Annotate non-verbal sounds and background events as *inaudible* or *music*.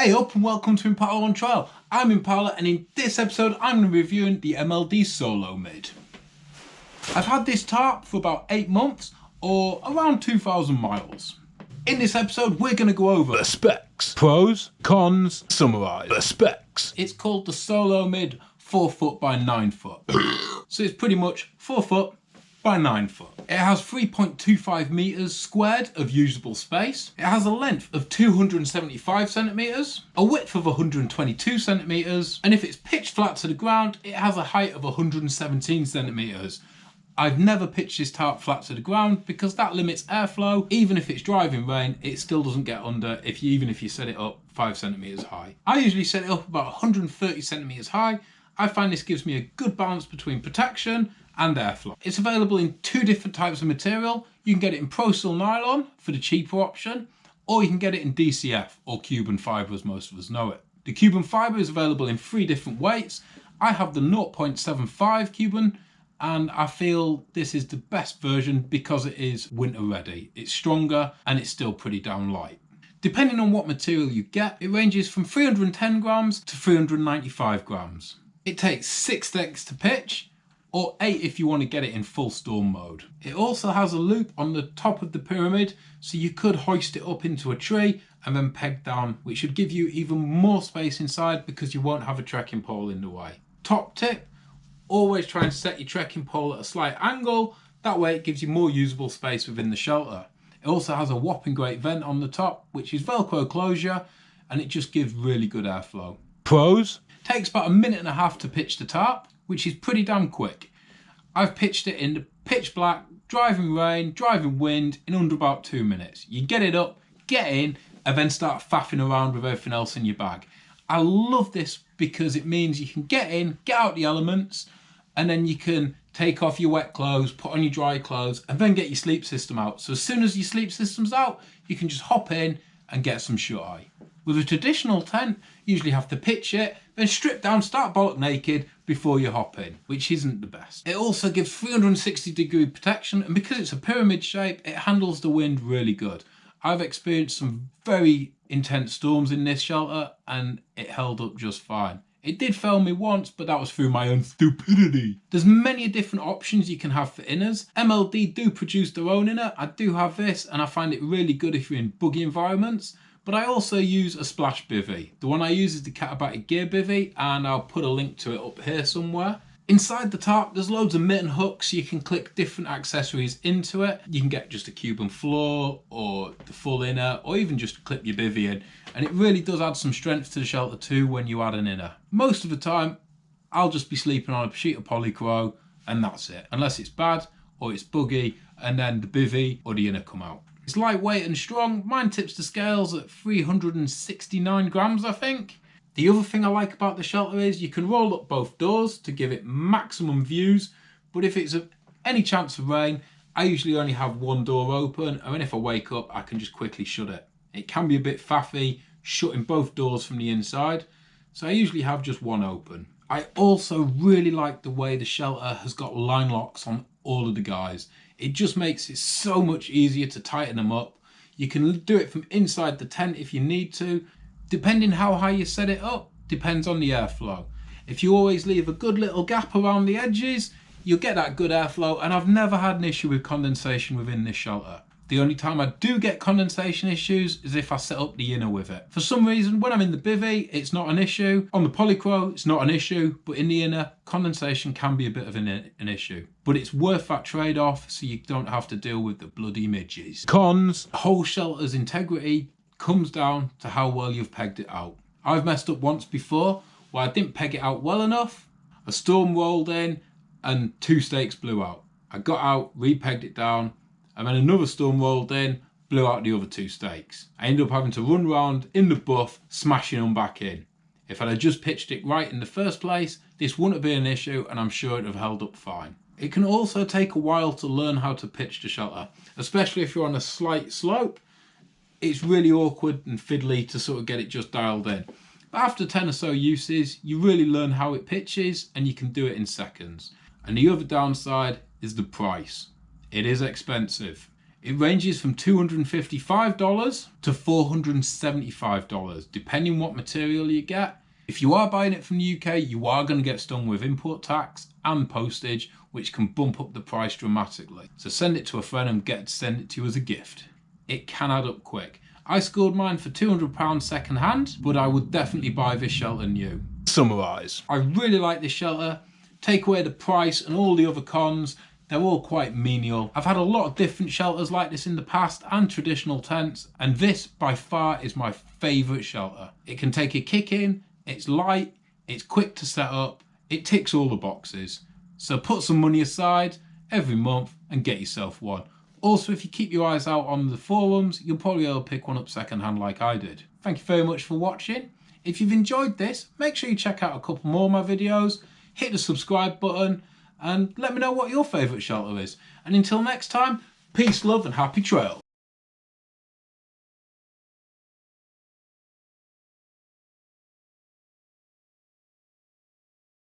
Hey up and welcome to Impala on Trial. I'm Impala and in this episode I'm going to be reviewing the MLD Solo Mid. I've had this tarp for about 8 months or around 2,000 miles. In this episode we're going to go over the specs, pros, cons, summarise the specs. It's called the Solo Mid 4 foot by 9 foot. *clears throat* so it's pretty much 4 foot by 9 foot. It has 3.25 metres squared of usable space. It has a length of 275 centimetres, a width of 122 centimetres, and if it's pitched flat to the ground, it has a height of 117 centimetres. I've never pitched this tarp flat to the ground because that limits airflow. Even if it's driving rain, it still doesn't get under if you, even if you set it up five centimetres high. I usually set it up about 130 centimetres high. I find this gives me a good balance between protection and airflow. It's available in two different types of material. You can get it in Pro-Sil nylon for the cheaper option, or you can get it in DCF or Cuben fibre as most of us know it. The Cuben fibre is available in three different weights. I have the 0.75 Cuben and I feel this is the best version because it is winter ready. It's stronger and it's still pretty damn light. Depending on what material you get, it ranges from 310 grams to 395 grams. It takes six stakes to pitch or 8 if you want to get it in full storm mode. It also has a loop on the top of the pyramid so you could hoist it up into a tree and then peg down which should give you even more space inside because you won't have a trekking pole in the way. Top tip, always try and set your trekking pole at a slight angle, that way it gives you more usable space within the shelter. It also has a whopping great vent on the top which is velcro closure and it just gives really good airflow. Pros? Takes about a minute and a half to pitch the tarp which is pretty damn quick. I've pitched it in the pitch black, driving rain, driving wind in under about two minutes. You get it up, get in, and then start faffing around with everything else in your bag. I love this because it means you can get in, get out the elements, and then you can take off your wet clothes, put on your dry clothes, and then get your sleep system out. So as soon as your sleep system's out, you can just hop in and get some shut eye. With a traditional tent, you usually have to pitch it, then strip down, start bollock naked before you hop in, which isn't the best. It also gives 360 degree protection and because it's a pyramid shape, it handles the wind really good. I've experienced some very intense storms in this shelter and it held up just fine. It did fail me once, but that was through my own stupidity. There's many different options you can have for inners. MLD do produce their own inner. I do have this and I find it really good if you're in buggy environments. But I also use a splash bivy. The one I use is the Katabatic Gear bivy and I'll put a link to it up here somewhere. Inside the tarp there's loads of mitten hooks you can click different accessories into it. You can get just a Cuben floor or the full inner or even just clip your bivy in and it really does add some strength to the shelter too when you add an inner. Most of the time I'll just be sleeping on a sheet of polycro and that's it unless it's bad or it's buggy and then the bivy or the inner come out. It's lightweight and strong. Mine tips the scales at 369 grams, I think. The other thing I like about the shelter is you can roll up both doors to give it maximum views, but if it's any chance of rain, I usually only have one door open, and if I wake up, I can just quickly shut it. It can be a bit faffy, shutting both doors from the inside, so I usually have just one open. I also really like the way the shelter has got line locks on all of the guys. It just makes it so much easier to tighten them up. You can do it from inside the tent if you need to. Depending how high you set it up, depends on the airflow. If you always leave a good little gap around the edges, you'll get that good airflow and I've never had an issue with condensation within this shelter. The only time I do get condensation issues is if I set up the inner with it. For some reason, when I'm in the bivy, it's not an issue. On the Polycro, it's not an issue, but in the inner, condensation can be a bit of an, an issue. But it's worth that trade-off so you don't have to deal with the bloody midges. Cons. Whole shelter's integrity comes down to how well you've pegged it out. I've messed up once before where I didn't peg it out well enough. A storm rolled in and two stakes blew out. I got out, re-pegged it down, and then another storm rolled in, blew out the other two stakes. I ended up having to run round in the buff, smashing them back in. If I'd just pitched it right in the first place, this wouldn't have been an issue and I'm sure it'd have held up fine. It can also take a while to learn how to pitch the shelter, especially if you're on a slight slope. It's really awkward and fiddly to sort of get it just dialed in. But after 10 or so uses, you really learn how it pitches and you can do it in seconds. And the other downside is the price. It is expensive. It ranges from $255 to $475, depending what material you get. If you are buying it from the UK, you are going to get stung with import tax and postage, which can bump up the price dramatically. So send it to a friend and get to send it to you as a gift. It can add up quick. I scored mine for £200 second hand, but I would definitely buy this shelter new. Summarise. I really like this shelter. Take away the price and all the other cons, they're all quite menial. I've had a lot of different shelters like this in the past and traditional tents, and this by far is my favourite shelter. It can take a kick in, it's light, it's quick to set up, it ticks all the boxes. So put some money aside every month and get yourself one. Also, if you keep your eyes out on the forums, you'll probably able to pick one up secondhand like I did. Thank you very much for watching. If you've enjoyed this, make sure you check out a couple more of my videos, hit the subscribe button, and let me know what your favourite shelter is. And until next time, peace, love, and happy trail.